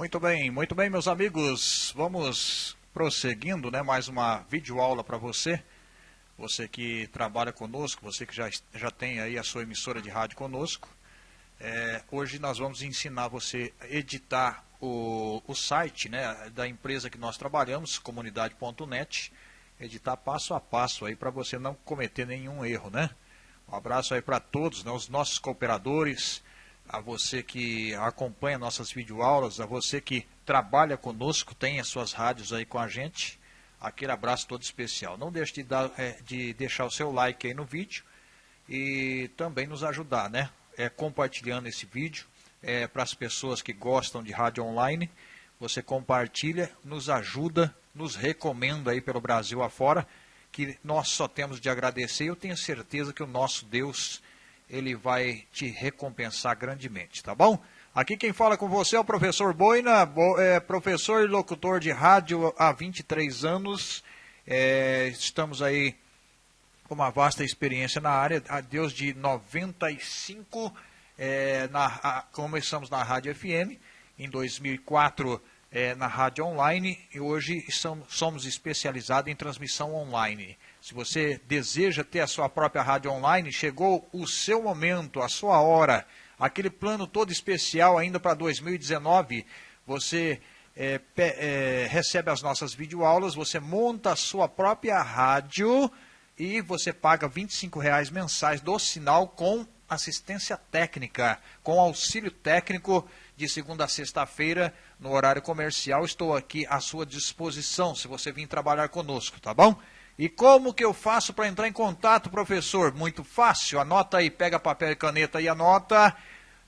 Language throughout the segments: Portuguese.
Muito bem, muito bem, meus amigos. Vamos prosseguindo, né? Mais uma videoaula para você. Você que trabalha conosco, você que já, já tem aí a sua emissora de rádio conosco. É, hoje nós vamos ensinar você a editar o, o site né, da empresa que nós trabalhamos, comunidade.net, editar passo a passo aí para você não cometer nenhum erro, né? Um abraço aí para todos, né, os nossos cooperadores, a você que acompanha nossas videoaulas, a você que trabalha conosco, tem as suas rádios aí com a gente. Aquele abraço todo especial. Não deixe de, dar, é, de deixar o seu like aí no vídeo e também nos ajudar, né? É, compartilhando esse vídeo é, para as pessoas que gostam de rádio online. Você compartilha, nos ajuda, nos recomenda aí pelo Brasil afora, que nós só temos de agradecer. Eu tenho certeza que o nosso Deus ele vai te recompensar grandemente, tá bom? Aqui quem fala com você é o professor Boina, é, professor e locutor de rádio há 23 anos. É, estamos aí com uma vasta experiência na área, a Deus de 95, é, na, a, começamos na Rádio FM, em 2004 é, na Rádio Online e hoje somos especializados em transmissão online. Se você deseja ter a sua própria rádio online, chegou o seu momento, a sua hora. Aquele plano todo especial ainda para 2019. Você é, é, recebe as nossas videoaulas, você monta a sua própria rádio e você paga 25 reais mensais do sinal com assistência técnica, com auxílio técnico de segunda a sexta-feira no horário comercial. Estou aqui à sua disposição se você vir trabalhar conosco, tá bom? E como que eu faço para entrar em contato, professor? Muito fácil. Anota aí, pega papel e caneta e anota.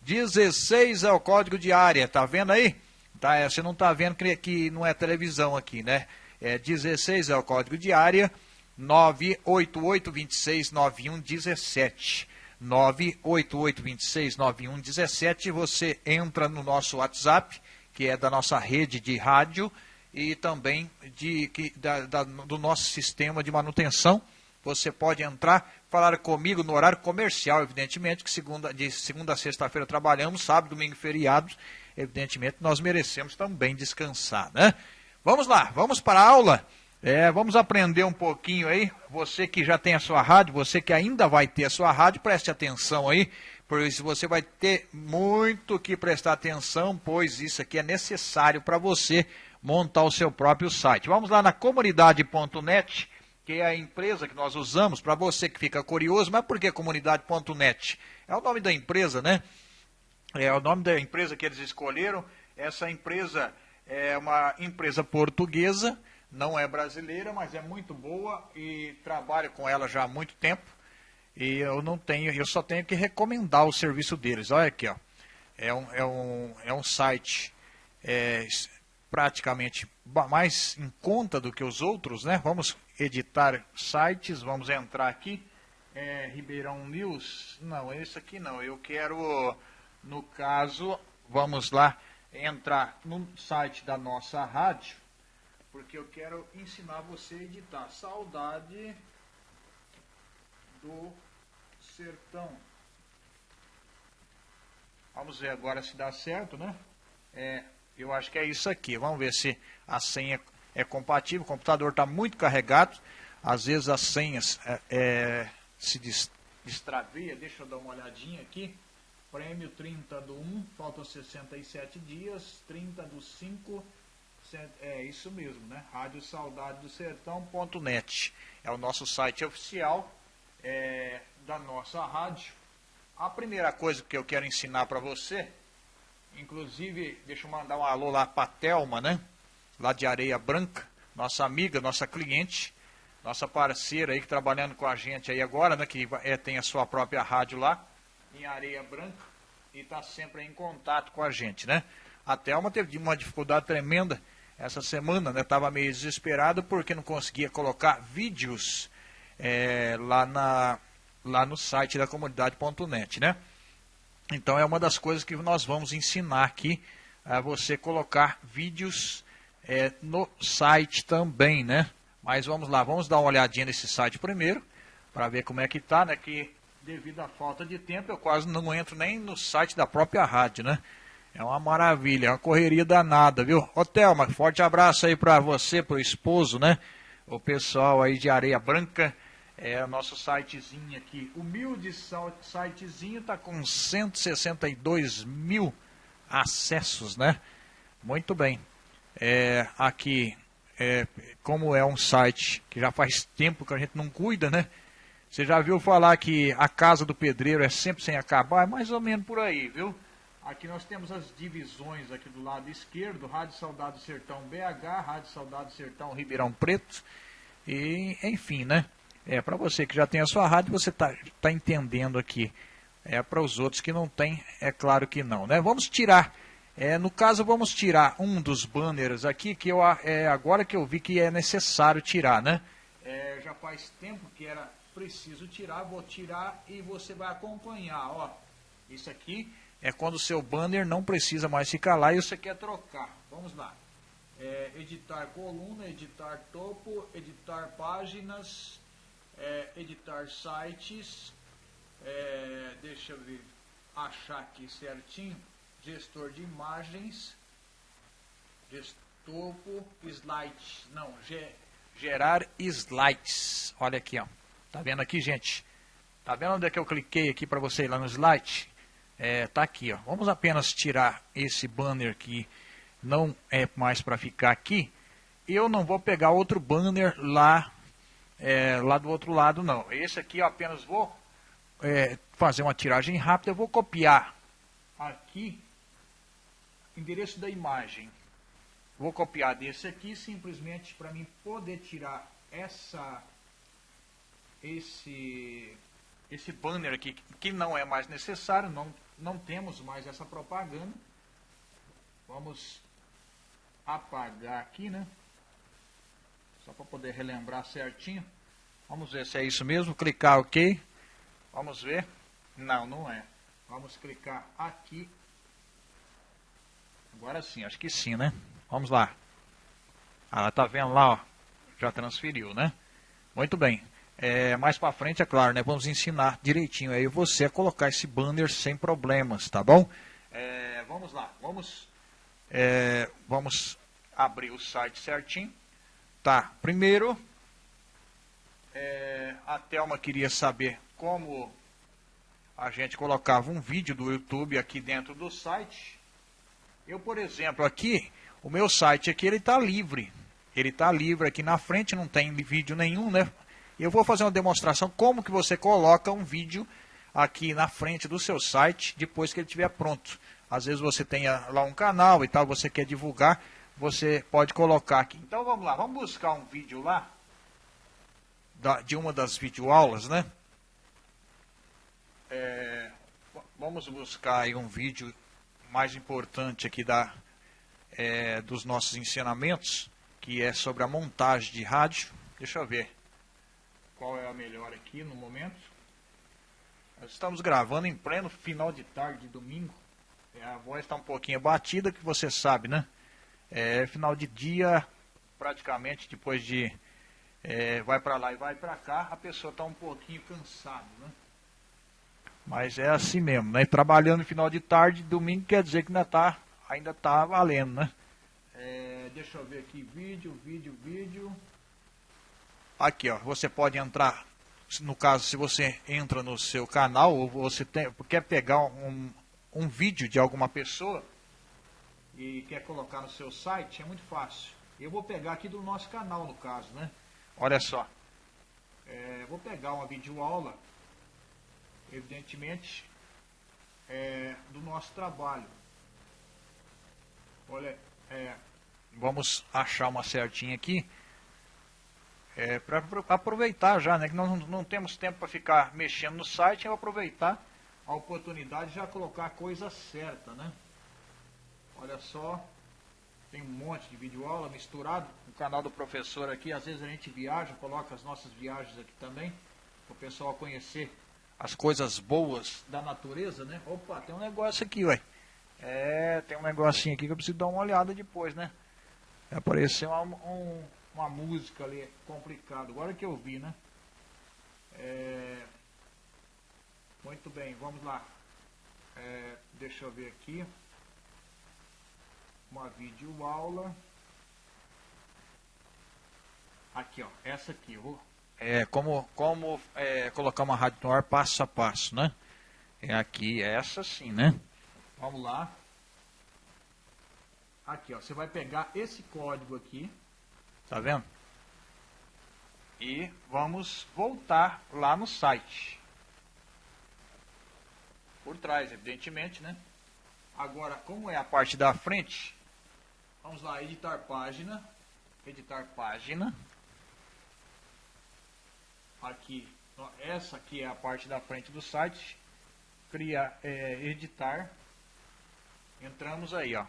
16 é o código de área, tá vendo aí? Tá, é, você não está vendo que, que não é televisão aqui, né? É 16 é o código de área. 988269117. 988269117. Você entra no nosso WhatsApp, que é da nossa rede de rádio e também de, que, da, da, do nosso sistema de manutenção. Você pode entrar, falar comigo no horário comercial, evidentemente, que segunda, de segunda a sexta-feira trabalhamos, sábado, domingo, feriados. Evidentemente, nós merecemos também descansar, né? Vamos lá, vamos para a aula. É, vamos aprender um pouquinho aí. Você que já tem a sua rádio, você que ainda vai ter a sua rádio, preste atenção aí, por isso você vai ter muito que prestar atenção, pois isso aqui é necessário para você montar o seu próprio site. Vamos lá na comunidade.net, que é a empresa que nós usamos, para você que fica curioso, mas por que comunidade.net? É o nome da empresa, né? É o nome da empresa que eles escolheram. Essa empresa é uma empresa portuguesa, não é brasileira, mas é muito boa e trabalho com ela já há muito tempo. E eu não tenho, eu só tenho que recomendar o serviço deles. Olha aqui, ó. É um, é um, é um site é, praticamente mais em conta do que os outros, né? Vamos editar sites, vamos entrar aqui. É, Ribeirão News, não, esse aqui não. Eu quero, no caso, vamos lá entrar no site da nossa rádio, porque eu quero ensinar você a editar. Saudade do Sertão. Vamos ver agora se dá certo, né? É, eu acho que é isso aqui. Vamos ver se a senha é compatível. O computador está muito carregado. Às vezes as senhas é, é, se destravia. Deixa eu dar uma olhadinha aqui. Prêmio 30 do 1, faltam 67 dias. 30 do 5, é isso mesmo, né? Rádio Saudade do Sertão.net. É o nosso site oficial é, da nossa rádio. A primeira coisa que eu quero ensinar para você Inclusive, deixa eu mandar um alô lá para a Thelma, né? Lá de Areia Branca, nossa amiga, nossa cliente, nossa parceira aí que trabalhando com a gente aí agora, né? Que é, tem a sua própria rádio lá, em Areia Branca, e está sempre em contato com a gente, né? A Thelma teve uma dificuldade tremenda essa semana, né? Estava meio desesperado porque não conseguia colocar vídeos é, lá, na, lá no site da comunidade.net, né? Então é uma das coisas que nós vamos ensinar aqui a você colocar vídeos é, no site também, né? Mas vamos lá, vamos dar uma olhadinha nesse site primeiro para ver como é que tá, né? Que devido à falta de tempo eu quase não entro nem no site da própria rádio, né? É uma maravilha, é uma correria danada, viu? Ô Thelma, forte abraço aí para você, pro esposo, né? O pessoal aí de Areia Branca. É o nosso sitezinho aqui. Humilde sitezinho tá com 162 mil acessos, né? Muito bem. É, aqui, é, como é um site que já faz tempo que a gente não cuida, né? Você já viu falar que a casa do pedreiro é sempre sem acabar? É mais ou menos por aí, viu? Aqui nós temos as divisões aqui do lado esquerdo, Rádio Saudade Sertão BH, Rádio Saudade Sertão Ribeirão Preto, e enfim, né? É, para você que já tem a sua rádio, você está tá entendendo aqui. É, para os outros que não tem, é claro que não, né? Vamos tirar, é, no caso, vamos tirar um dos banners aqui, que eu, é, agora que eu vi que é necessário tirar, né? É, já faz tempo que era preciso tirar, vou tirar e você vai acompanhar, ó. Isso aqui é quando o seu banner não precisa mais ficar lá e você quer trocar. Vamos lá. É, editar coluna, editar topo, editar páginas, é, editar sites. É, deixa eu ver, achar aqui certinho. Gestor de imagens. Topo, slides. Não, gerar slides. Olha aqui, ó. Tá vendo aqui, gente? Tá vendo onde é que eu cliquei aqui para você ir lá no slide? é, tá aqui, ó. Vamos apenas tirar esse banner que não é mais para ficar aqui. Eu não vou pegar outro banner lá, é, lá do outro lado, não. Esse aqui eu apenas vou é, fazer uma tiragem rápida. Eu vou copiar aqui endereço da imagem. Vou copiar desse aqui simplesmente para mim poder tirar essa esse esse banner aqui que não é mais necessário, não não temos mais essa propaganda. Vamos apagar aqui, né? Só para poder relembrar certinho. Vamos ver se é isso mesmo. Clicar OK. Vamos ver. Não, não é. Vamos clicar aqui. Agora sim, acho que sim, né? Vamos lá. Ah, tá vendo lá, ó. Já transferiu, né? Muito bem. É, mais para frente, é claro, né, vamos ensinar direitinho aí você a colocar esse banner sem problemas, tá bom? É, vamos lá, vamos, é, vamos abrir o site certinho. Tá, primeiro, é, a Thelma queria saber como a gente colocava um vídeo do YouTube aqui dentro do site. Eu, por exemplo, aqui, o meu site aqui, ele está livre. Ele está livre aqui na frente, não tem vídeo nenhum, né? Eu vou fazer uma demonstração como que você coloca um vídeo aqui na frente do seu site depois que ele estiver pronto. Às vezes você tem lá um canal e tal, você quer divulgar, você pode colocar aqui. Então vamos lá, vamos buscar um vídeo lá de uma das videoaulas, né? É, vamos buscar aí um vídeo mais importante aqui da, é, dos nossos ensinamentos, que é sobre a montagem de rádio. Deixa eu ver qual é a melhor aqui no momento. Nós estamos gravando em pleno final de tarde de domingo. É, a voz está um pouquinho batida, que você sabe, né? É, final de dia, praticamente depois de é, vai para lá e vai para cá, a pessoa está um pouquinho cansada, né? Mas é assim mesmo, né? Trabalhando no final de tarde, domingo quer dizer que ainda está ainda tá valendo, né? É, deixa eu ver aqui, vídeo, vídeo, vídeo. Aqui, ó, você pode entrar, no caso, se você entra no seu canal, ou você tem, quer pegar um, um vídeo de alguma pessoa e quer colocar no seu site, é muito fácil. Eu vou pegar aqui do nosso canal, no caso, né? Olha só. É, vou pegar uma videoaula, evidentemente, é, do nosso trabalho. Olha, é, vamos achar uma certinha aqui é, para aproveitar já, né? Que nós não, não temos tempo para ficar mexendo no site, eu aproveitar a oportunidade de já colocar a coisa certa, né? Olha só, tem um monte de vídeo aula misturado no canal do professor aqui. Às vezes a gente viaja, coloca as nossas viagens aqui também, para o pessoal conhecer as coisas boas da natureza, né? Opa, tem um negócio aqui, ué. É, tem um negocinho aqui que eu preciso dar uma olhada depois, né? Apareceu um, um uma música ali complicado. Agora que eu vi, né? É... Muito bem, vamos lá. É... Deixa eu ver aqui. Uma videoaula. Aqui, ó, essa aqui, vou, é, como, como é, colocar uma rádio no ar passo a passo, né? É aqui, é essa sim, né? Vamos lá. Aqui, ó, você vai pegar esse código aqui, tá vendo? E vamos voltar lá no site. Por trás, evidentemente, né? Agora, como é a parte da frente, vamos lá, editar página, editar página. Aqui, essa aqui é a parte da frente do site. Criar, é, editar. Entramos aí, ó.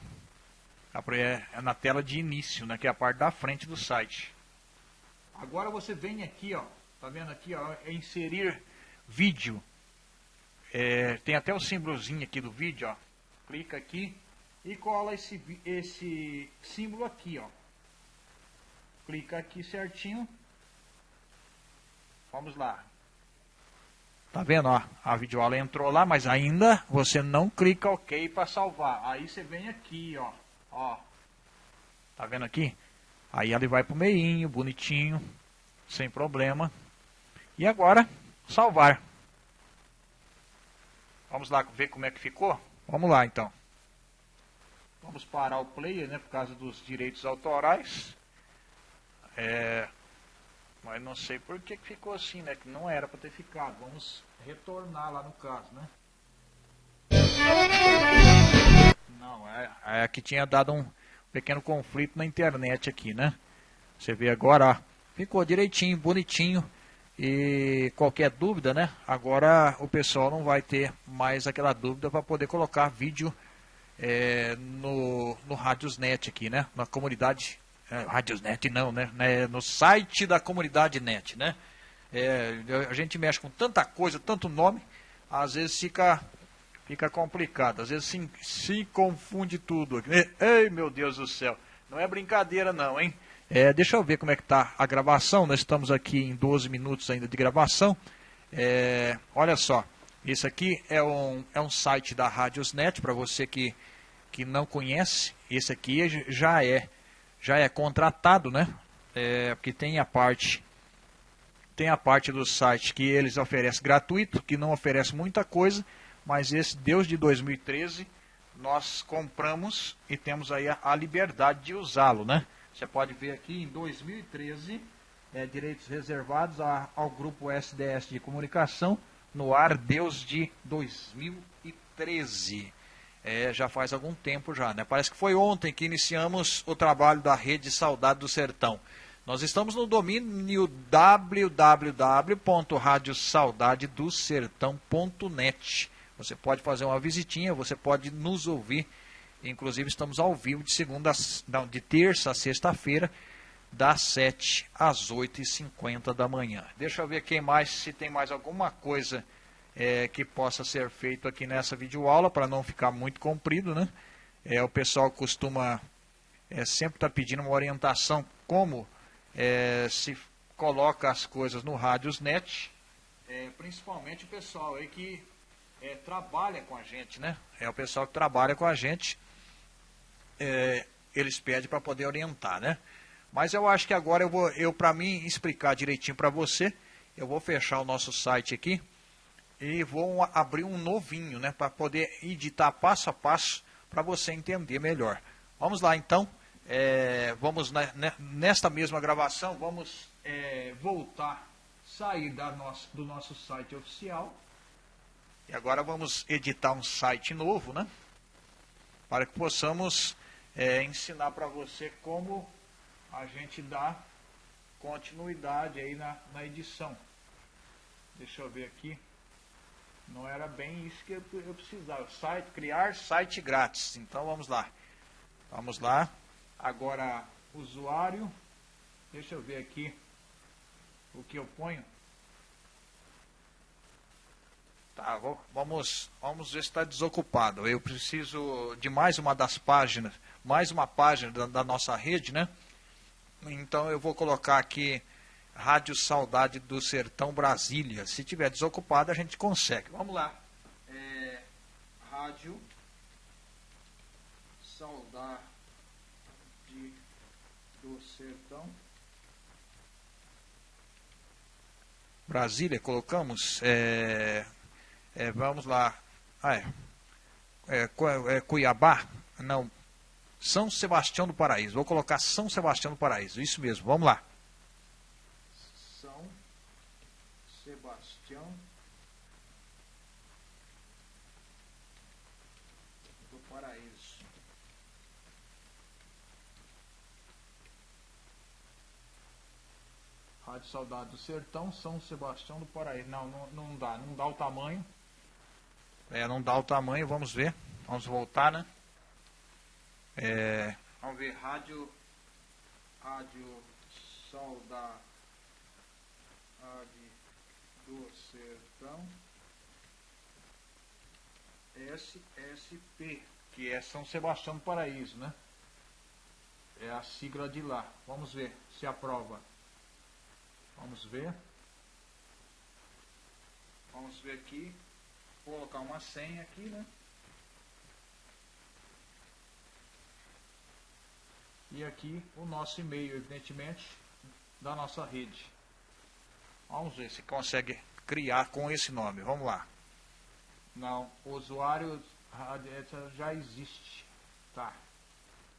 É, é na tela de início, né, que é a parte da frente do site. Agora você vem aqui, ó, tá vendo aqui, ó, é inserir vídeo. É, tem até o símbolozinho aqui do vídeo, ó. Clica aqui e cola esse, esse símbolo aqui, ó. Clica aqui certinho. Vamos lá. Tá vendo, ó? A videoaula entrou lá, mas ainda você não clica OK para salvar. Aí você vem aqui, ó. Ó. Tá vendo aqui? Aí ele vai pro meinho, bonitinho, sem problema. E agora, salvar. Vamos lá ver como é que ficou? Vamos lá, então. Vamos parar o player, né, por causa dos direitos autorais. É, mas não sei por que ficou assim, né? Que não era para ter ficado. Vamos retornar lá no caso, né? Não, é, é que tinha dado um pequeno conflito na internet aqui, né? Você vê agora, ficou direitinho, bonitinho. E qualquer dúvida, né? Agora o pessoal não vai ter mais aquela dúvida para poder colocar vídeo é, no, no Radiosnet aqui, né? Na comunidade é, Radiosnet não, né? né? No site da comunidade net, né? É, a gente mexe com tanta coisa, tanto nome, às vezes fica, fica complicado, às vezes se, se confunde tudo. Ei, meu Deus do céu, não é brincadeira não, hein? É, deixa eu ver como é que está a gravação, nós estamos aqui em 12 minutos ainda de gravação. É, olha só, esse aqui é um, é um site da Radiosnet, para você que, que não conhece, esse aqui já é já é contratado, né? É, porque tem a parte tem a parte do site que eles oferecem gratuito, que não oferece muita coisa, mas esse Deus de 2013 nós compramos e temos aí a, a liberdade de usá-lo, né? Você pode ver aqui em 2013 é, direitos reservados a, ao grupo SDS de comunicação no ar Deus de 2013 é, já faz algum tempo já, né? Parece que foi ontem que iniciamos o trabalho da Rede Saudade do Sertão. Nós estamos no domínio www.radiosaudadedosertão.net. Você pode fazer uma visitinha, você pode nos ouvir. Inclusive estamos ao vivo de segunda, não, de terça a sexta-feira, das 7 às 8h50 da manhã. Deixa eu ver quem mais, se tem mais alguma coisa é, que possa ser feito aqui nessa videoaula, para não ficar muito comprido, né? É, o pessoal costuma é, sempre estar tá pedindo uma orientação como é, se coloca as coisas no Radiosnet, é, principalmente o pessoal aí que é, trabalha com a gente, né? É o pessoal que trabalha com a gente, é, eles pedem para poder orientar, né? Mas eu acho que agora eu vou, eu para mim explicar direitinho para você, eu vou fechar o nosso site aqui e vou abrir um novinho, né, para poder editar passo a passo para você entender melhor. Vamos lá então, é, vamos nesta mesma gravação, vamos é, voltar, sair da nossa, do nosso site oficial e agora vamos editar um site novo, né, para que possamos é, ensinar para você como a gente dá continuidade aí na, na edição. Deixa eu ver aqui. Não era bem isso que eu, precisava. Site, criar site grátis. Então vamos lá. Vamos lá. Agora, usuário. Deixa eu ver aqui o que eu ponho. Tá, vamos, vamos ver se está desocupado. Eu preciso de mais uma das páginas, mais uma página da, da nossa rede, né? Então eu vou colocar aqui Rádio Saudade do Sertão Brasília. Se tiver desocupado, a gente consegue. Vamos lá. É, rádio Saudade do Sertão. Brasília, colocamos. É, é, vamos lá. Ah, é, é, é Cuiabá? Não. São Sebastião do Paraíso. Vou colocar São Sebastião do Paraíso. Isso mesmo. Vamos lá. Sebastião do Paraíso. Rádio Saudade do Sertão, São Sebastião do Paraíso. Não, não, não dá, não dá o tamanho. É, não dá o tamanho, vamos ver. Vamos voltar, né? É, vamos ver, rádio, rádio Saudade do Sertão, SSP, que é São Sebastião do Paraíso, né? É a sigla de lá. Vamos ver se aprova. Vamos ver. Vamos ver aqui. Vou colocar uma senha aqui, né? E aqui o nosso e-mail, evidentemente, da nossa rede. Vamos ver se consegue criar com esse nome. Vamos lá. Não, usuário já existe. Tá.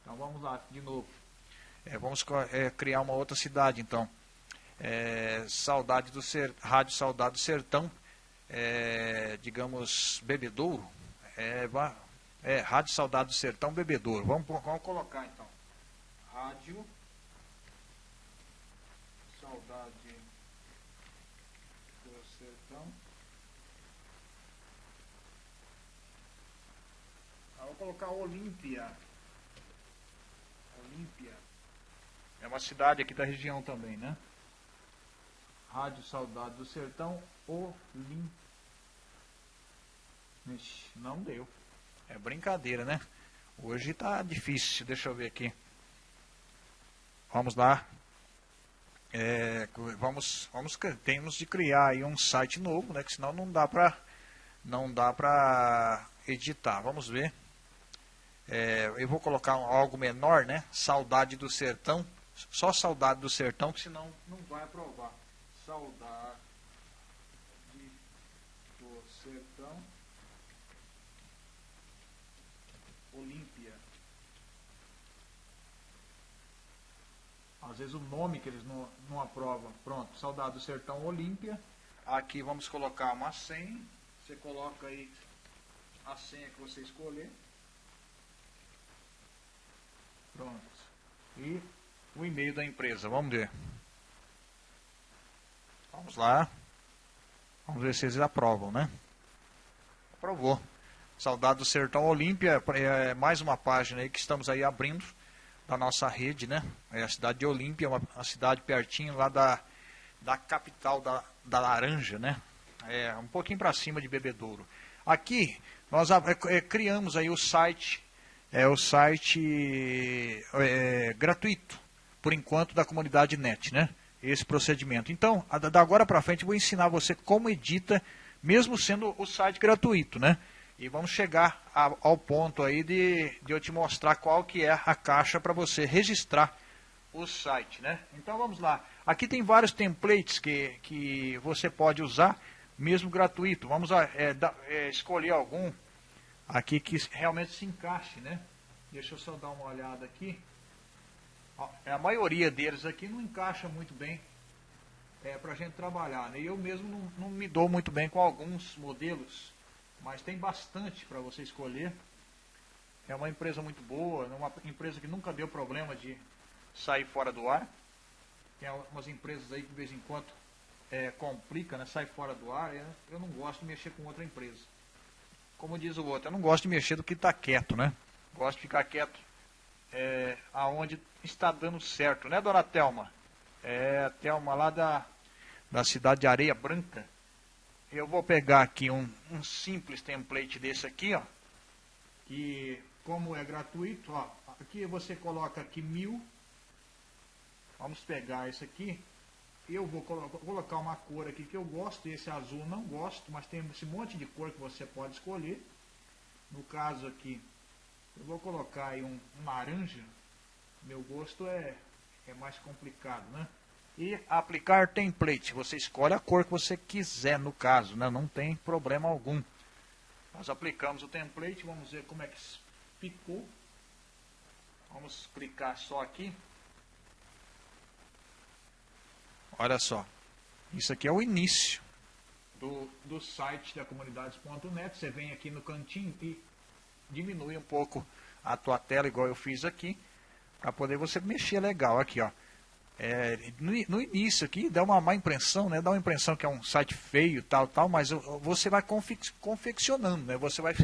Então vamos lá, de novo. É, vamos é, criar uma outra cidade, então. É, Saudade do Ser, Rádio Saudade do Sertão é, digamos, bebedouro, é, é, Rádio Saudade do Sertão Bebedouro. Vamos, vamos colocar então. Rádio Saudade Sertão. Ah, vou colocar Olímpia. Olímpia. É uma cidade aqui da região também, né? Rádio Saudade do Sertão, Olim. não deu. É brincadeira, né? Hoje tá difícil. Deixa eu ver aqui. Vamos lá. É, vamos, vamos, temos de criar aí um site novo, né? Que senão não dá para não dá para editar. Vamos ver. É, eu vou colocar algo menor, né? Saudade do Sertão. Só saudade do Sertão, que senão não vai aprovar saudade do sertão Olímpia. Às vezes o nome que eles não, não aprovam. Pronto, saudade do sertão Olímpia. Aqui vamos colocar uma senha. Você coloca aí a senha que você escolher. Pronto. E o e-mail da empresa. Vamos ver. Vamos lá. Vamos ver se eles aprovam, né? Aprovou. Saudade do Sertão Olímpia, é mais uma página aí que estamos aí abrindo da nossa rede, né? É a cidade de Olímpia, uma, uma cidade pertinho lá da, da capital da, da Laranja, né? É, um pouquinho para cima de Bebedouro. Aqui nós é, é, criamos aí o site, é o site é, gratuito, por enquanto, da comunidade NET, né? esse procedimento. Então, da agora para frente, vou ensinar você como edita, mesmo sendo o site gratuito, né? E vamos chegar a, ao ponto aí de, de eu te mostrar qual que é a caixa para você registrar o site, né? Então vamos lá. Aqui tem vários templates que, que você pode usar, mesmo gratuito. Vamos é, da, é, escolher algum aqui que realmente se encaixe, né? Deixa eu só dar uma olhada aqui. É, a maioria deles aqui não encaixa muito bem é, para a gente trabalhar. Né? Eu mesmo não, não, me dou muito bem com alguns modelos, mas tem bastante para você escolher. É uma empresa muito boa, é uma empresa que nunca deu problema de sair fora do ar. Tem algumas empresas aí que de vez em quando é, complica, né? sai fora do ar. Eu não gosto de mexer com outra empresa. Como diz o outro, eu não gosto de mexer do que está quieto, né? Gosto de ficar quieto é, aonde está dando certo, né, dona Telma? É, a lá da, da cidade de Areia Branca. Eu vou pegar aqui um, um simples template desse aqui, ó. Que, como é gratuito, ó, aqui você coloca aqui mil. Vamos pegar esse aqui. Eu vou colocar uma cor aqui que eu gosto, esse azul não gosto, mas tem esse monte de cor que você pode escolher. No caso aqui, eu vou colocar aí um, um laranja. Meu gosto é, é mais complicado, né? E aplicar template. Você escolhe a cor que você quiser no caso, né? não tem problema algum. Nós aplicamos o template, vamos ver como é que ficou. Vamos clicar só aqui. Olha só, isso aqui é o início do, do site da comunidades.net. Você vem aqui no cantinho e diminui um pouco a tua tela, igual eu fiz aqui, para poder você mexer legal aqui, ó. É, no, no, início aqui dá uma má impressão, né? Dá uma impressão que é um site feio, tal, tal, mas você vai confeccionando, né? Você vai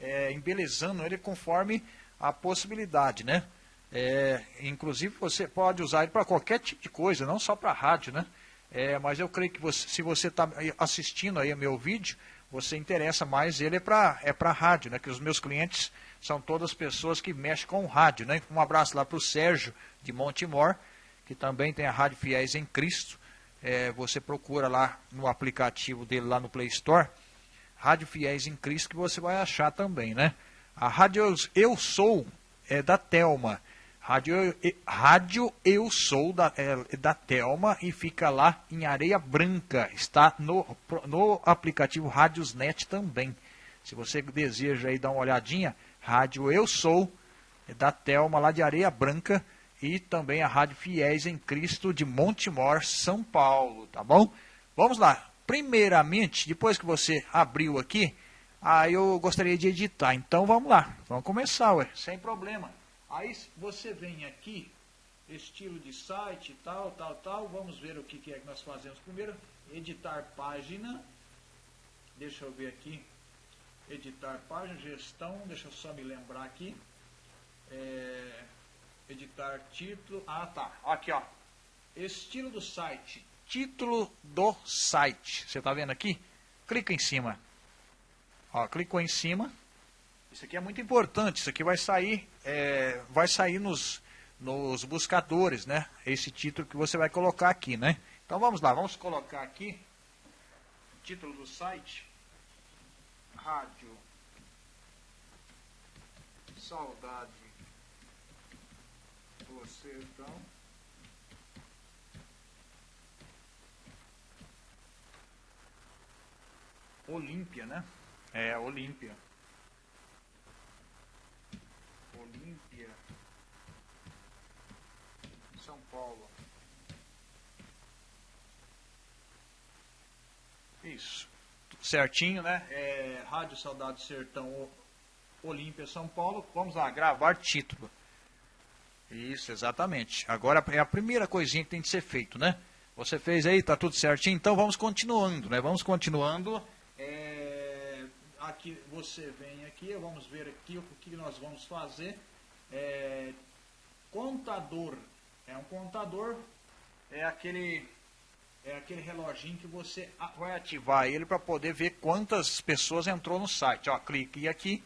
é, embelezando ele conforme a possibilidade, né? É, inclusive você pode usar ele para qualquer tipo de coisa, não só para rádio, né? É, mas eu creio que você, se você está assistindo aí meu vídeo, você interessa mais ele é para é rádio, né? Que os meus clientes são todas pessoas que mexem com rádio, né? Um abraço lá para o Sérgio de Montemor, que também tem a Rádio Fiéis em Cristo. É, você procura lá no aplicativo dele lá no Play Store, Rádio Fiéis em Cristo, que você vai achar também, né? A Rádio Eu Sou é da Telma. Rádio, Rádio Eu Sou da, é, da Telma e fica lá em Areia Branca. Está no, no aplicativo Rádiosnet também. Se você deseja aí dar uma olhadinha, Rádio Eu Sou é da Telma lá de Areia Branca e também a Rádio Fiéis em Cristo de Montemor, São Paulo, tá bom? Vamos lá. Primeiramente, depois que você abriu aqui, aí eu gostaria de editar. Então vamos lá. Vamos começar, ué, sem problema. Aí você vem aqui, estilo de site, tal, tal, tal. Vamos ver o que, que é que nós fazemos primeiro. Editar página. Deixa eu ver aqui. Editar página, gestão. Deixa eu só me lembrar aqui. É, editar título. Ah, tá. Aqui, ó. Estilo do site. Título do site. Você está vendo aqui? Clica em cima. Ó, clicou em cima. Isso aqui é muito importante, isso aqui vai sair, é, vai sair nos, nos buscadores, né? Esse título que você vai colocar aqui, né? Então vamos lá, vamos colocar aqui título do site, rádio, saudade do sertão. Olímpia, né? É, Olímpia. Olímpia, São Paulo. Isso. Certinho, né? É, Rádio Saudade Sertão Olímpia, São Paulo. Vamos lá, gravar título. Isso, exatamente. Agora é a primeira coisinha que tem que ser feito, né? Você fez aí, tá tudo certinho. Então vamos continuando, né? Vamos continuando. É, aqui você vem aqui, vamos ver aqui o que nós vamos fazer. É, contador. É um contador, é aquele é aquele reloginho que você vai ativar ele para poder ver quantas pessoas entrou no site. Ó, clique aqui,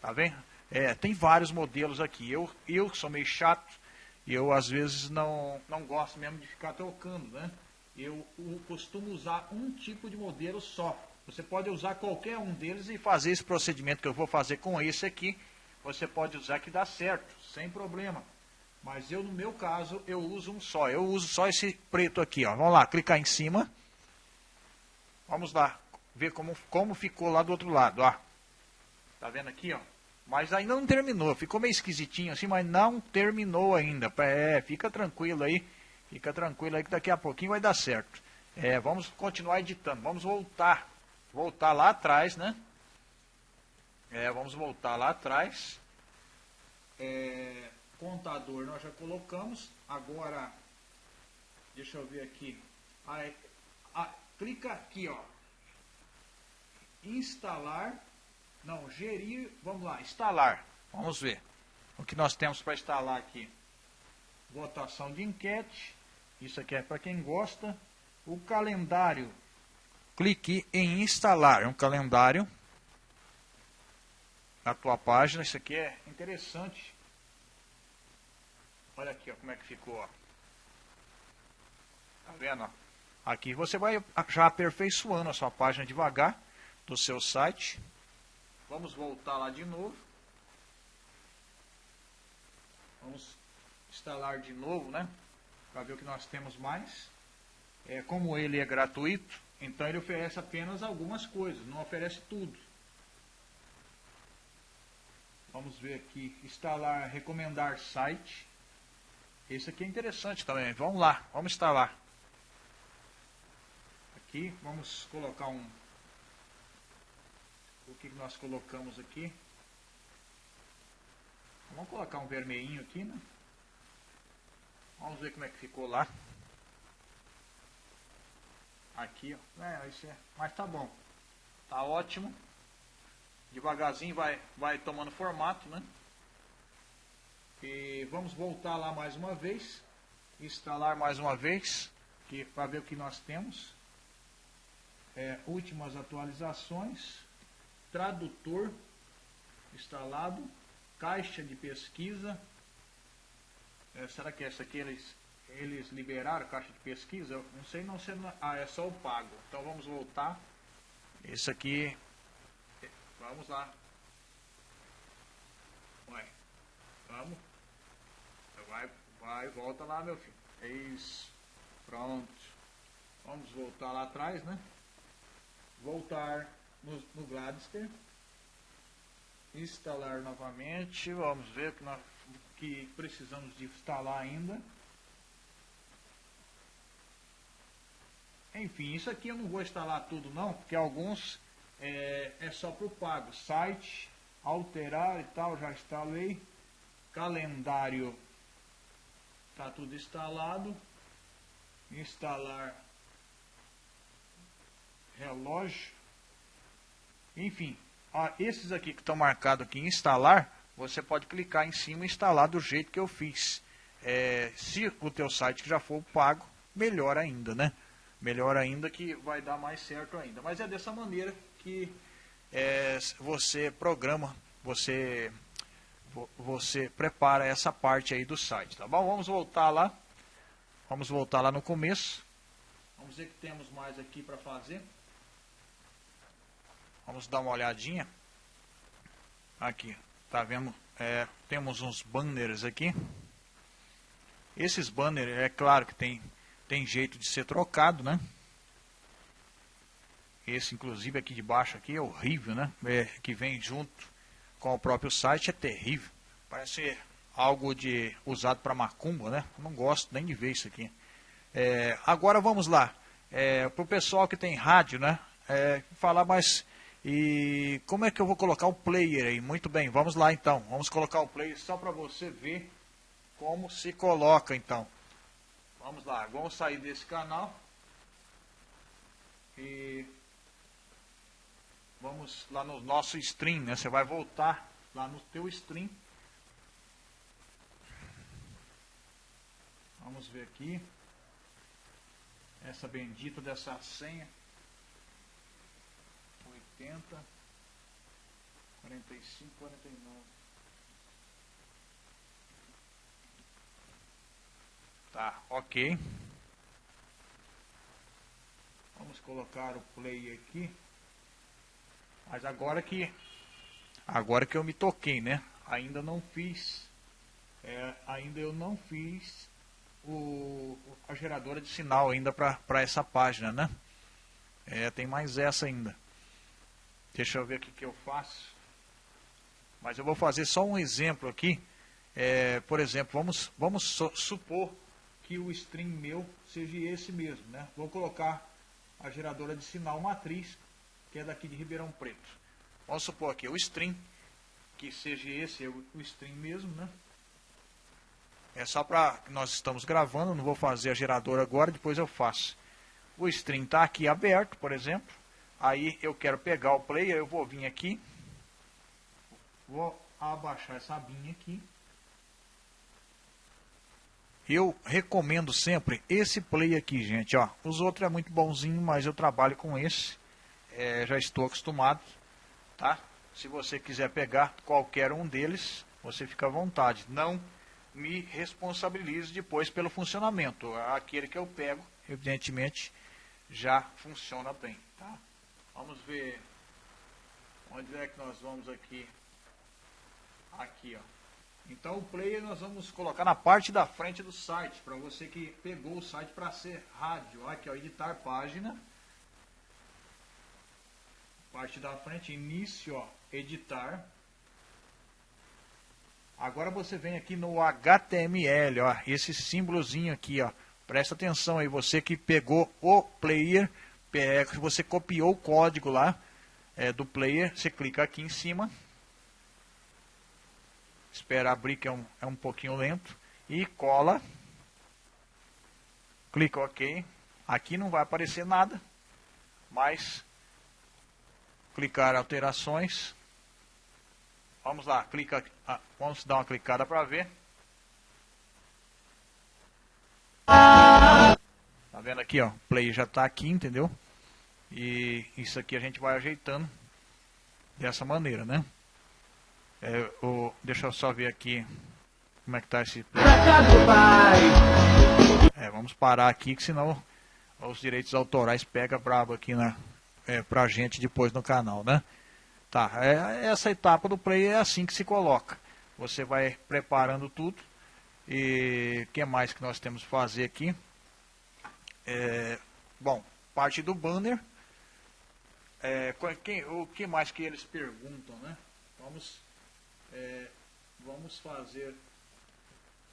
tá vendo? É, tem vários modelos aqui. Eu, eu sou meio chato, eu às vezes não, não gosto mesmo de ficar trocando, né? Eu, eu costumo usar um tipo de modelo só. Você pode usar qualquer um deles e fazer esse procedimento que eu vou fazer com esse aqui. Você pode usar que dá certo, sem problema. Mas eu, no meu caso, eu uso um só. Eu uso só esse preto aqui. Ó. Vamos lá, clicar em cima. Vamos lá, ver como, como ficou lá do outro lado. Ó. Tá vendo aqui? Ó? Mas ainda não terminou. Ficou meio esquisitinho assim, mas não terminou ainda. É, fica tranquilo aí. Fica tranquilo aí que daqui a pouquinho vai dar certo. É, vamos continuar editando. Vamos voltar voltar lá atrás, né? É, vamos voltar lá atrás. É, contador nós já colocamos. Agora, deixa eu ver aqui. Aí, a, clica aqui, ó. Instalar. Não, gerir. Vamos lá, instalar. Vamos ver o que nós temos para instalar aqui. Votação de enquete. Isso aqui é para quem gosta. O calendário clique em instalar. É um calendário na tua página. Isso aqui é interessante. Olha aqui ó, como é que ficou. Ó. Tá vendo? Aqui você vai já aperfeiçoando a sua página devagar do seu site. Vamos voltar lá de novo. Vamos instalar de novo, né? para ver o que nós temos mais. É, como ele é gratuito, então ele oferece apenas algumas coisas, não oferece tudo. Vamos ver aqui, instalar, recomendar site. Esse aqui é interessante também. Vamos lá, vamos instalar. Aqui, vamos colocar um... O que nós colocamos aqui? Vamos colocar um vermelhinho aqui, né? Vamos ver como é que ficou lá. Aqui, ó. É, isso é. Mas tá bom. Tá ótimo. Devagarzinho vai, vai tomando formato, né? E vamos voltar lá mais uma vez. Instalar mais uma vez. Para ver o que nós temos. É, últimas atualizações. Tradutor instalado. Caixa de pesquisa. É, será que essa aqui eles, eles liberaram caixa de pesquisa? Eu não sei não se é, ah, é só o pago. Então vamos voltar. Esse aqui Vamos lá. Vai. Vamos. Vai, vai, volta lá, meu filho. É isso. Pronto. Vamos voltar lá atrás, né? Voltar no, no Gladster. Instalar novamente. Vamos ver que, nós, que precisamos de instalar ainda. Enfim, isso aqui eu não vou instalar tudo não, porque alguns é, é só para o pago. Site, alterar e tal, já instalei. Calendário, está tudo instalado. Instalar relógio. Enfim, ó, esses aqui que estão marcados aqui em instalar, você pode clicar em cima e instalar do jeito que eu fiz. É, se o teu site já for pago, melhor ainda, né? Melhor ainda que vai dar mais certo ainda. Mas é dessa maneira que é, você programa, você, você prepara essa parte aí do site, tá bom? Vamos voltar lá. Vamos voltar lá no começo. Vamos ver o que temos mais aqui para fazer. Vamos dar uma olhadinha. Aqui, tá vendo? É, temos uns banners aqui. Esses banners, é claro que tem, tem jeito de ser trocado, né? Esse, inclusive, aqui de baixo aqui é horrível, né? É, que vem junto com o próprio site, é terrível. Parece algo de usado para macumba, né? Não gosto nem de ver isso aqui. É, agora vamos lá. É, para o pessoal que tem rádio, né? É, falar mais... E como é que eu vou colocar o player aí? Muito bem, vamos lá então. Vamos colocar o player só para você ver como se coloca então. Vamos lá, vamos sair desse canal. E vamos lá no nosso stream, né? Você vai voltar lá no teu stream. Vamos ver aqui. Essa bendita dessa senha. 80 45 49. Tá, ok. Vamos colocar o play aqui. Mas agora que agora que eu me toquei, né? Ainda não fiz, é, ainda eu não fiz o, a geradora de sinal ainda para essa página, né? É, tem mais essa ainda. Deixa eu ver o que, eu faço. Mas eu vou fazer só um exemplo aqui. É, por exemplo, vamos, vamos supor que o string meu seja esse mesmo, né? Vou colocar a geradora de sinal matriz que é daqui de Ribeirão Preto. Vamos supor aqui o string, que seja esse o, o string mesmo, né? É só para nós estamos gravando, não vou fazer a geradora agora, depois eu faço. O string está aqui aberto, por exemplo. Aí eu quero pegar o player, eu vou vir aqui. Vou abaixar essa abinha aqui. Eu recomendo sempre esse play aqui, gente. Ó, os outros é muito bonzinho, mas eu trabalho com esse é, já estou acostumado, tá? Se você quiser pegar qualquer um deles, você fica à vontade. Não me responsabilize depois pelo funcionamento. Aquele que eu pego, evidentemente, já funciona bem, tá? Vamos ver onde é que nós vamos aqui. Aqui, ó. Então o player nós vamos colocar na parte da frente do site, para você que pegou o site para ser rádio. Aqui, ó, editar página. Parte da frente, início, ó, editar. Agora você vem aqui no HTML, ó, esse símbolozinho aqui, ó. Presta atenção aí, você que pegou o player, que você copiou o código lá é, do player, você clica aqui em cima. Espera abrir que é um, é um pouquinho lento, e cola, clica OK, aqui não vai aparecer nada, mas clicar alterações, vamos lá, clica, ah, vamos dar uma clicada para ver, Tá vendo aqui, ó, play já está aqui, entendeu? E isso aqui a gente vai ajeitando dessa maneira, né? É, o, deixa eu só ver aqui como é que tá esse. É, vamos parar aqui, que senão os direitos autorais pega brabo aqui na, é, pra gente depois no canal, né? Tá, é, essa etapa do play é assim que se coloca. Você vai preparando tudo. E o que mais que nós temos que fazer aqui? É, bom, parte do banner. É, quem, o que mais que eles perguntam, né? Vamos é, vamos fazer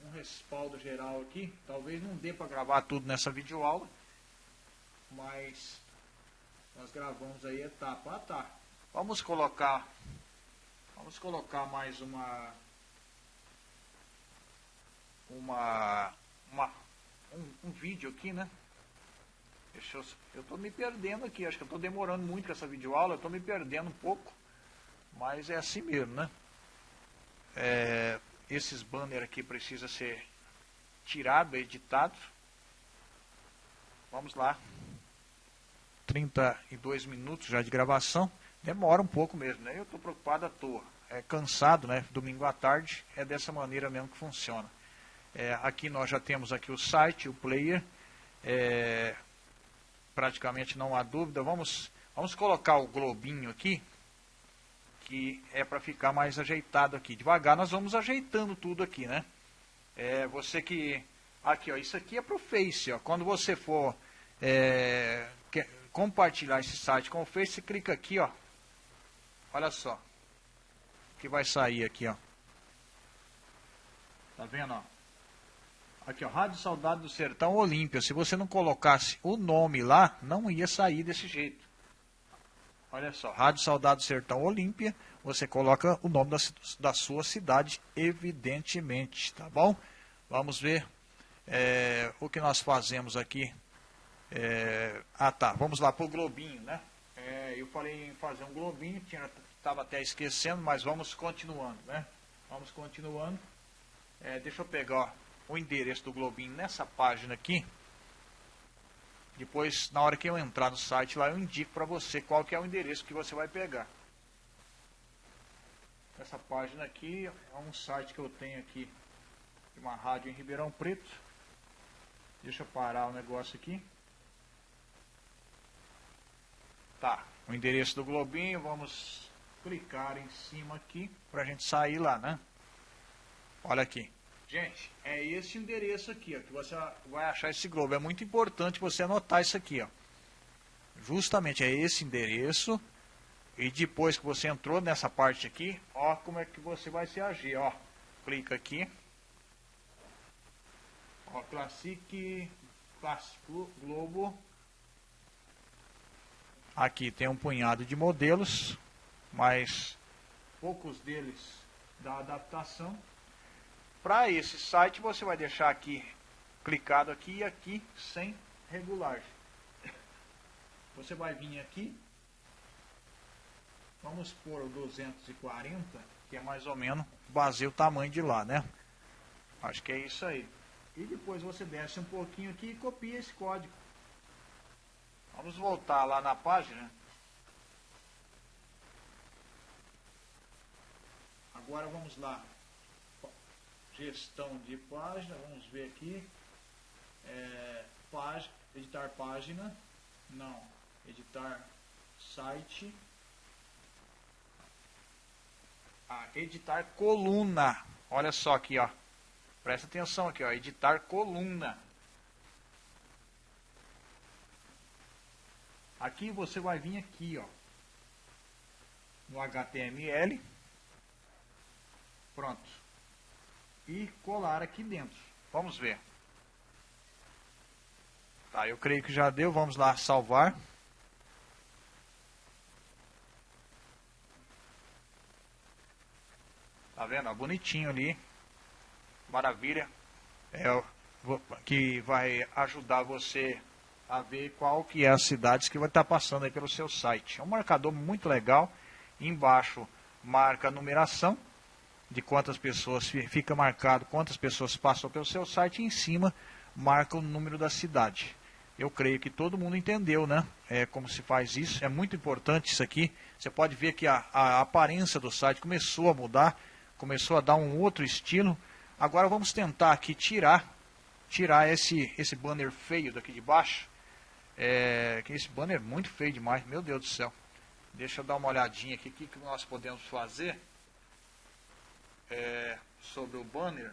um respaldo geral aqui. Talvez não dê para gravar tudo nessa videoaula, mas nós gravamos aí etapa. Ah, tá. Vamos colocar, vamos colocar mais uma, uma, uma um, um vídeo aqui, né? Eu, tô me perdendo aqui, acho que eu tô demorando muito com essa videoaula, eu tô me perdendo um pouco, mas é assim mesmo, né? é, esses banners aqui precisam ser tirados, editados. Vamos lá. 32 minutos já de gravação. Demora um pouco mesmo, né? Eu estou preocupado à toa. É cansado, né? Domingo à tarde é dessa maneira mesmo que funciona. É, aqui nós já temos aqui o site, o player. É, praticamente não há dúvida. Vamos, vamos colocar o globinho aqui que é para ficar mais ajeitado aqui. Devagar nós vamos ajeitando tudo aqui, né? É, você que... Aqui, ó, isso aqui é para o Face, ó. Quando você for é, compartilhar esse site com o Face, você clica aqui, ó. Olha só. Que vai sair aqui, ó. Tá vendo, ó? Aqui, ó, Rádio Saudade do Sertão Olímpia. Se você não colocasse o nome lá, não ia sair desse jeito. Olha só, Rádio Saudade Sertão Olímpia, você coloca o nome da, da, sua cidade, evidentemente, tá bom? Vamos ver é, o que nós fazemos aqui. É, ah tá, vamos lá para o globinho, né? É, eu falei em fazer um globinho, estava até esquecendo, mas vamos continuando, né? Vamos continuando. Deixa eu pegar ó, o endereço do globinho nessa página aqui. Depois, na hora que eu entrar no site lá, eu indico para você qual que é o endereço que você vai pegar. Essa página aqui é um site que eu tenho aqui de uma rádio em Ribeirão Preto. Deixa eu parar o negócio aqui. Tá, o endereço do Globinho, vamos clicar em cima aqui para a gente sair lá, né? Olha aqui. Gente, é esse endereço aqui, ó, que você vai achar esse globo. É muito importante você anotar isso aqui, ó. Justamente é esse endereço. E depois que você entrou nessa parte aqui, ó, como é que você vai se agir, ó. Clica aqui. Ó, Classic, Globo. Aqui tem um punhado de modelos, mas poucos deles da adaptação. Para esse site você vai deixar aqui, clicado aqui e aqui sem regulagem. Você vai vir aqui, vamos pôr o 240, que é mais ou menos, baseia o tamanho de lá, né? Acho que é isso aí. E depois você desce um pouquinho aqui e copia esse código. Vamos voltar lá na página. Agora vamos lá gestão de página, vamos ver aqui, é, página, editar página, não, editar site, ah, editar coluna, Olha só aqui, ó. Presta atenção aqui, ó. Editar coluna. Aqui você vai vir aqui, ó. No HTML. Pronto. E colar aqui dentro. Vamos ver. Tá, eu creio que já deu. Vamos lá salvar. Tá vendo? Bonitinho ali. Maravilha. É, que vai ajudar você a ver qual que é as cidades que vai estar passando aí pelo seu site. É um marcador muito legal. Embaixo marca a numeração de quantas pessoas fica marcado, quantas pessoas passam pelo seu site e em cima marca o número da cidade. Eu creio que todo mundo entendeu, né? É, como se faz isso. É muito importante isso aqui. Você pode ver que a, a aparência do site começou a mudar, começou a dar um outro estilo. Agora vamos tentar aqui tirar, tirar esse, esse banner feio daqui de baixo. É, que esse banner é muito feio demais, meu Deus do céu. Deixa eu dar uma olhadinha aqui, o que, que nós podemos fazer é, sobre o banner.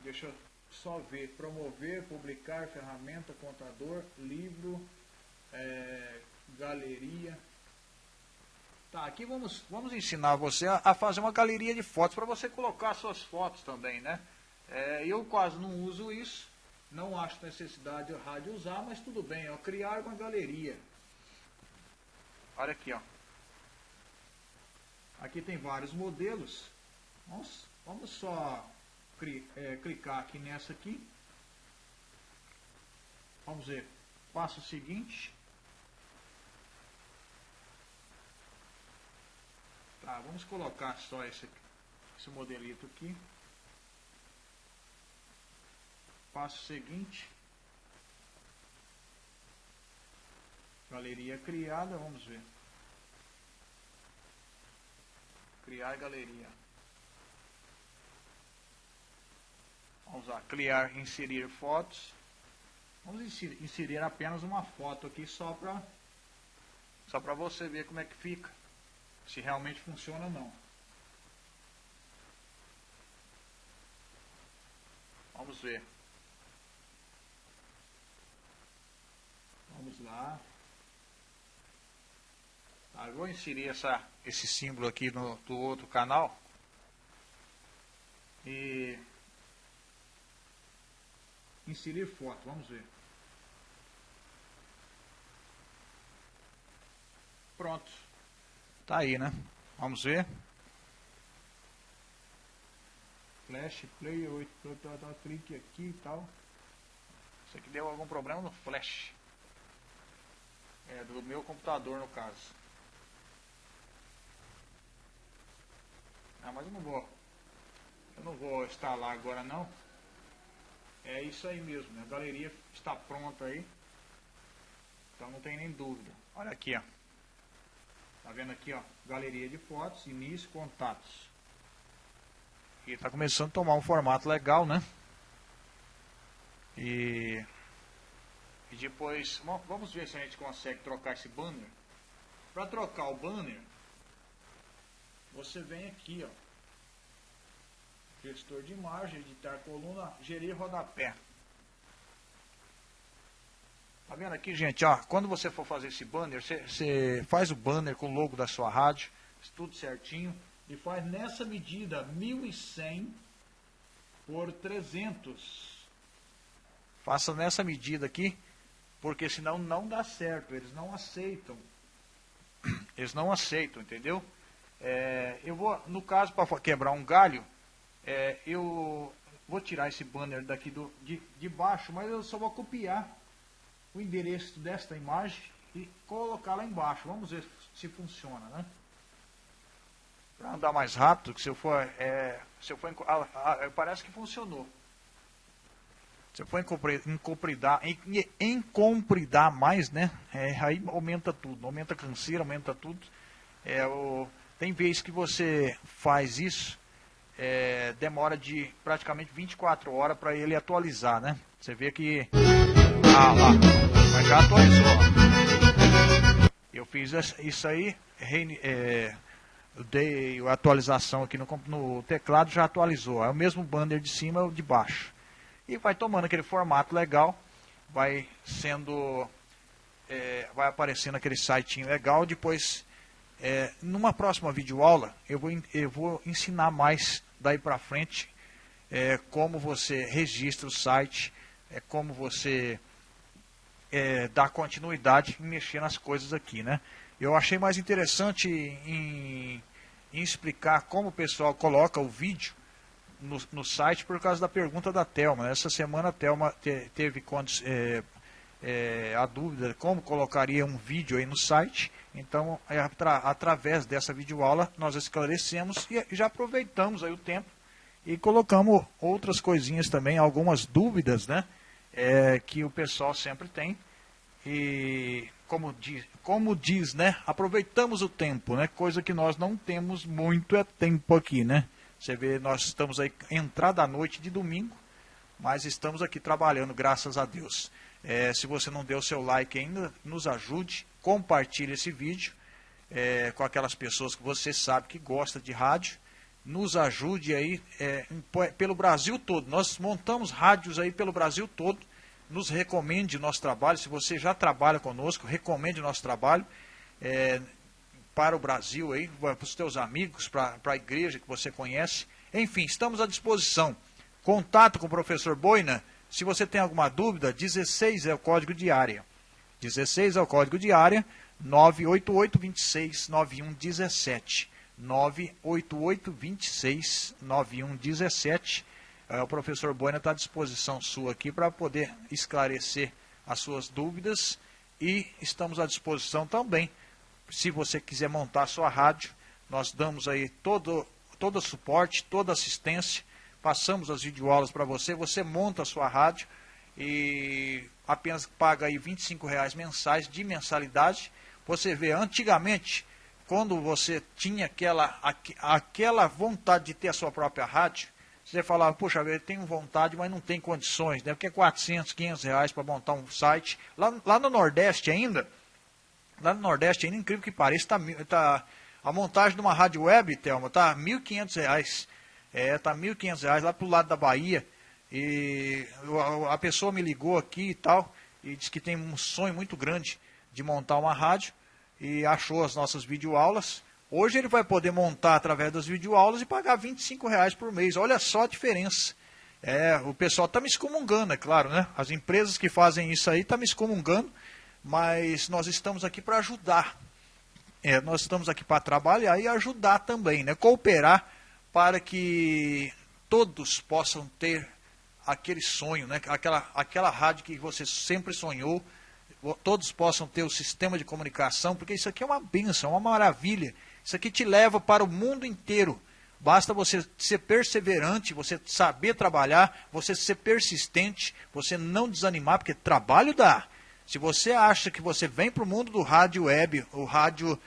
Deixa eu só ver, promover, publicar, ferramenta, contador, livro, é, galeria. Tá, aqui vamos, vamos ensinar você a, a fazer uma galeria de fotos para você colocar suas fotos também, né? É, eu quase não uso isso, não acho necessidade de usar, mas tudo bem, ó, criar uma galeria. Olha aqui, ó. Aqui tem vários modelos. Vamos, vamos só é, clicar aqui nessa aqui. Vamos ver. Passo seguinte. Tá, vamos colocar só esse, esse modelito aqui. Passo seguinte. Galeria criada, vamos ver. Criar galeria. Vamos lá, criar, inserir fotos. Vamos inserir, apenas uma foto aqui só para só para você ver como é que fica. Se realmente funciona ou não. Vamos ver. Vamos lá. Tá, eu vou inserir essa, esse símbolo aqui no do outro canal. E inserir foto, vamos ver. Pronto. Tá aí, né? Vamos ver. Flash, play, 8, tá, tá, clique aqui e tal. Isso aqui deu algum problema no flash. É, do meu computador no caso. Ah, mas eu não vou. Eu não vou instalar agora não. É isso aí mesmo, né? a galeria está pronta aí. Então não tem nem dúvida. Olha aqui, ó. Tá vendo aqui, ó? Galeria de fotos, início, contatos. E tá começando a tomar um formato legal, né? E, e depois, vamos ver se a gente consegue trocar esse banner. Para trocar o banner, você vem aqui, ó. Gestor de imagem, editar coluna, gerir rodapé. Tá vendo aqui, gente? Ó, quando você for fazer esse banner, você, você faz o banner com o logo da sua rádio, tudo certinho, e faz nessa medida 1100 por 300. Faça nessa medida aqui, porque senão não dá certo, eles não aceitam. Eles não aceitam, entendeu? É, eu vou, no caso, para quebrar um galho, é, eu vou tirar esse banner daqui do, de, de baixo, mas eu só vou copiar o endereço desta imagem e colocar lá embaixo. Vamos ver se funciona, né? Para andar mais rápido, que se eu for, é, se eu for ah, parece que funcionou. Se eu for encompridar, encompridar mais, né? É, aí aumenta tudo, aumenta a canseira, aumenta tudo. É, o, tem vezes que você faz isso, é, demora de praticamente 24 horas para ele atualizar, né? Você vê que... Ah, lá, mas já atualizou. Eu fiz isso aí, é, dei a atualização aqui no, no teclado, já atualizou. É o mesmo banner de cima e de baixo. E vai tomando aquele formato legal, vai sendo, é, vai aparecendo aquele site legal, depois, é, numa próxima videoaula, eu vou, eu vou ensinar mais daí para frente é, como você registra o site, é, como você é, dá continuidade em mexer nas coisas aqui, né? Eu achei mais interessante em, em explicar como o pessoal coloca o vídeo no, no, site por causa da pergunta da Telma. Essa semana a Telma te, teve é, é, a dúvida como colocaria um vídeo aí no site. Então, atra, através dessa videoaula, nós esclarecemos e já aproveitamos aí o tempo e colocamos outras coisinhas também, algumas dúvidas né, é, que o pessoal sempre tem. E como diz, como diz, né? Aproveitamos o tempo, né? Coisa que nós não temos muito é tempo aqui, né? Você vê, nós estamos aí entrada à noite de domingo, mas estamos aqui trabalhando, graças a Deus. É, se você não deu o seu like ainda, nos ajude, compartilhe esse vídeo é, com aquelas pessoas que você sabe que gosta de rádio. Nos ajude aí é, pelo Brasil todo. Nós montamos rádios aí pelo Brasil todo nos recomende o nosso trabalho. Se você já trabalha conosco, recomende o nosso trabalho é, para o Brasil, aí, para os teus amigos, para, para a igreja que você conhece. Enfim, estamos à disposição. Contato com o professor Boina. Se você tem alguma dúvida, 16 é o código de área. 16 é o código de área, 988 26 9117. 988 26 9117 é, o professor Boina está à disposição sua aqui para poder esclarecer as suas dúvidas e estamos à disposição também. Se você quiser montar sua rádio, nós damos aí todo, todo suporte, toda assistência, passamos as videoaulas para você, você monta a sua rádio e apenas paga aí R$ reais mensais de mensalidade. Você vê, antigamente, quando você tinha aquela, aquela vontade de ter a sua própria rádio, você falava, puxa, eu tenho vontade, mas não tem condições, né? Porque é 400, 500 reais para montar um site. Lá, lá no Nordeste ainda, lá no Nordeste ainda, incrível que pareça, tá, tá, a montagem de uma rádio web, Thelma, tá 1.500 reais. É, tá 1.500 reais lá pro lado da Bahia. E a, pessoa me ligou aqui e tal, e disse que tem um sonho muito grande de montar uma rádio, e achou as nossas videoaulas Hoje ele vai poder montar através das videoaulas e pagar 25 reais por mês. Olha só a diferença. É, o pessoal está me excomungando, é claro, né? As empresas que fazem isso aí estão tá me excomungando, mas nós estamos aqui para ajudar. É, nós estamos aqui para trabalhar e ajudar também, né? Cooperar para que todos possam ter aquele sonho, né? aquela, aquela rádio que você sempre sonhou, todos possam ter o sistema de comunicação, porque isso aqui é uma benção, é uma maravilha. Isso aqui te leva para o mundo inteiro. Basta você ser perseverante, você saber trabalhar, você ser persistente, você não desanimar, porque trabalho dá. Se você acha que você vem para o mundo do rádio web, o rádio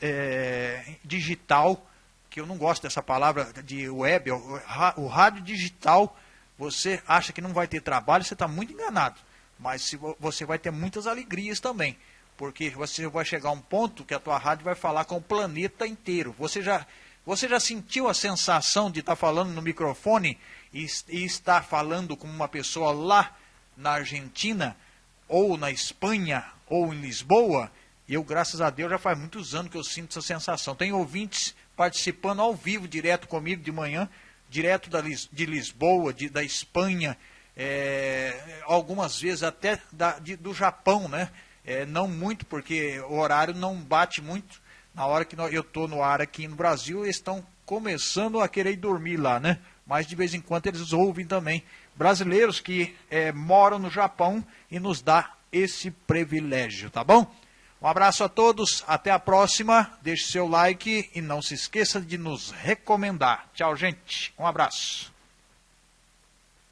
é, digital, que eu não gosto dessa palavra de web, o, o rádio digital, você acha que não vai ter trabalho, você está muito enganado. Mas você vai ter muitas alegrias também porque você vai chegar a um ponto que a tua rádio vai falar com o planeta inteiro. Você já, você já sentiu a sensação de estar falando no microfone e, e estar falando com uma pessoa lá na Argentina, ou na Espanha, ou em Lisboa? Eu, graças a Deus, já faz muitos anos que eu sinto essa sensação. Tem ouvintes participando ao vivo, direto comigo de manhã, direto da, de Lisboa, de, da Espanha, é, algumas vezes até da, de, do Japão, né? É, não muito, porque o horário não bate muito. Na hora que eu estou no ar aqui no Brasil, eles estão começando a querer dormir lá, né? Mas de vez em quando eles ouvem também. Brasileiros que é, moram no Japão e nos dá esse privilégio, tá bom? Um abraço a todos, até a próxima. Deixe seu like e não se esqueça de nos recomendar. Tchau, gente. Um abraço.